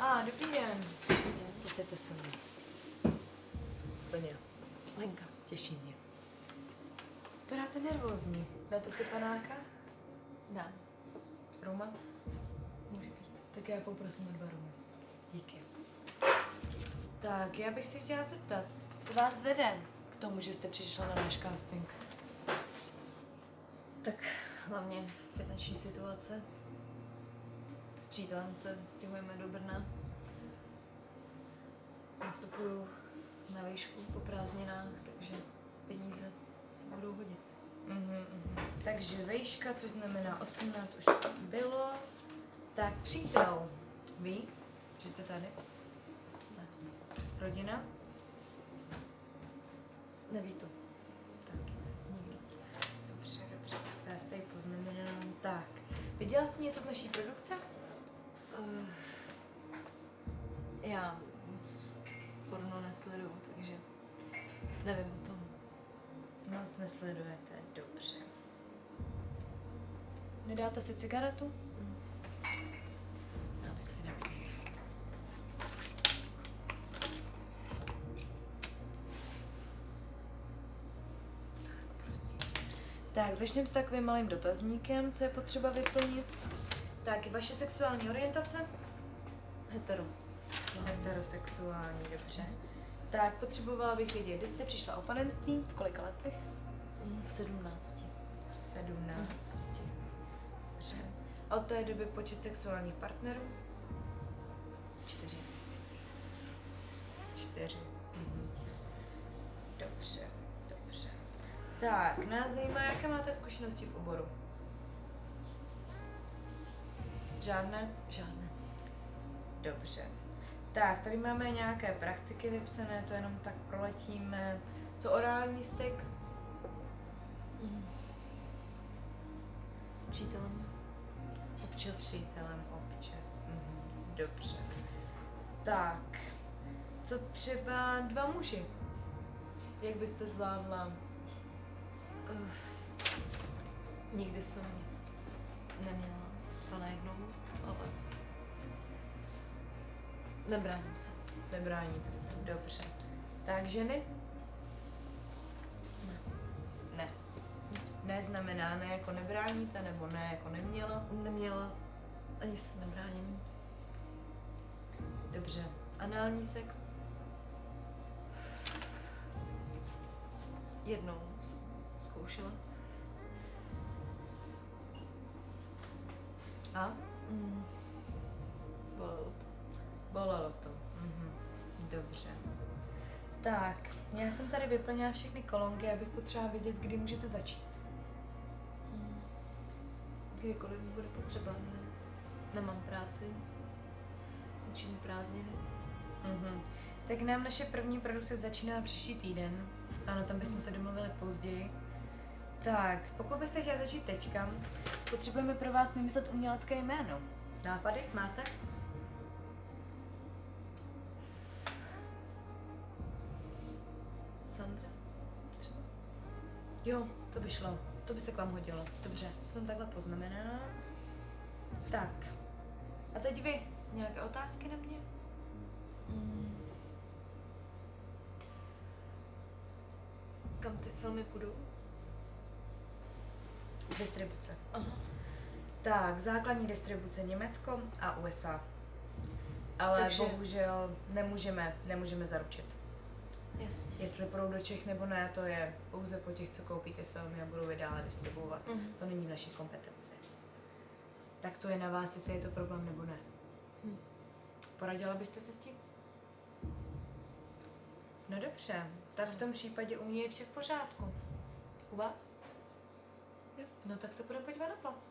A, dobrý den. Posaďte se u nás. Sonia, Lenka. těší mě. Vypadáte nervózní. Dáte si panáka? Dám. Roma? Může být. Tak já poprosím o dva rumy. Díky. Tak, já bych se chtěla zeptat, co vás vede k tomu, že jste přišla na náš casting? Tak hlavně finanční situace. S přítelem se stěhujeme do Brna. Nastupuju na výšku po prázdninách, takže peníze se budou hodit. Mhm, mhm. Takže vejška, což znamená 18, už bylo. Tak, přítel, ví, že jste tady? Ne. Rodina? Neví to. Tak, Nikdo. dobře, dobře. Tak já tady poznamenám. Tak, viděla jsi něco z naší produkce? Uh, já moc porno nesleduju, takže nevím o tom. Moc nesledujete, dobře. Nedáte si cigaretu? Dám si. Si nabídnu. Prosím. Tak, začneme s takovým malým dotazníkem, co je potřeba vyplnit. Tak, vaše sexuální orientace? Hetero. Sexuální. Heterosexuální, dobře. Tak, potřebovala bych vědět, kdy jste přišla o panenství, v kolika letech? Mm, V sedmnácti. 17. Dobře. A od té doby počet sexuálních partnerů? Čtyři. Čtyři. Mhm. Dobře, dobře. Tak, nás zajímá, jaké máte zkušenosti v oboru? Žádné? Žádné. Dobře. Tak, tady máme nějaké praktiky vypsané, to jenom tak proletíme. Co orální styk? Mm. S přítelem. Občas. S přítelem občas. Mhm. Dobře. Tak, co třeba dva muži? Jak byste zvládla? Uh, nikdy jsem neměla pana jednou, ale nebráním se. Nebráníte se, dobře. Tak ženy? Ne. Ne. Ne znamená ne jako nebráníte, nebo ne jako neměla. Neměla, ani se nebráním. Dobře. Anální sex? Jednou jsem zkoušela. A? Mm. Bolelo to. Bolelo to. Mhm. Dobře. Tak, já jsem tady vyplnila všechny kolonky, abych potřeba vědět, kdy můžete začít. Mm. Kdykoliv bude potřeba. Ne? Nemám práci. Končím prázdniny. Mhm. Tak nám naše první produkce začíná příští týden. Ano, tam bychom se domluvili později. Tak, pokud byste chtěla začít teďka, potřebujeme pro vás vymyslet umělecké jméno. Nápady máte? Sandra? Jo, to by šlo. To by se k vám hodilo. Dobře, já to jsem takhle poznamenala. Tak. A teď vy. Nějaké otázky na mě? Mm. Kam ty filmy půjdou? Distribuce. Aha. Tak, základní distribuce Německo a USA. Ale Takže- bohužel nemůžeme, nemůžeme zaručit. Jasně. Jestli půjdou do Čech nebo ne, to je pouze po těch, co koupí ty filmy a budou je dále distribuovat. Mhm. To není v naší kompetenci. Tak to je na vás, jestli je to problém nebo ne. Hm. Poradila byste se s tím? No dobře, tak v tom případě u mě je vše v pořádku. U vás? No tak se půjdeme podívat na plac.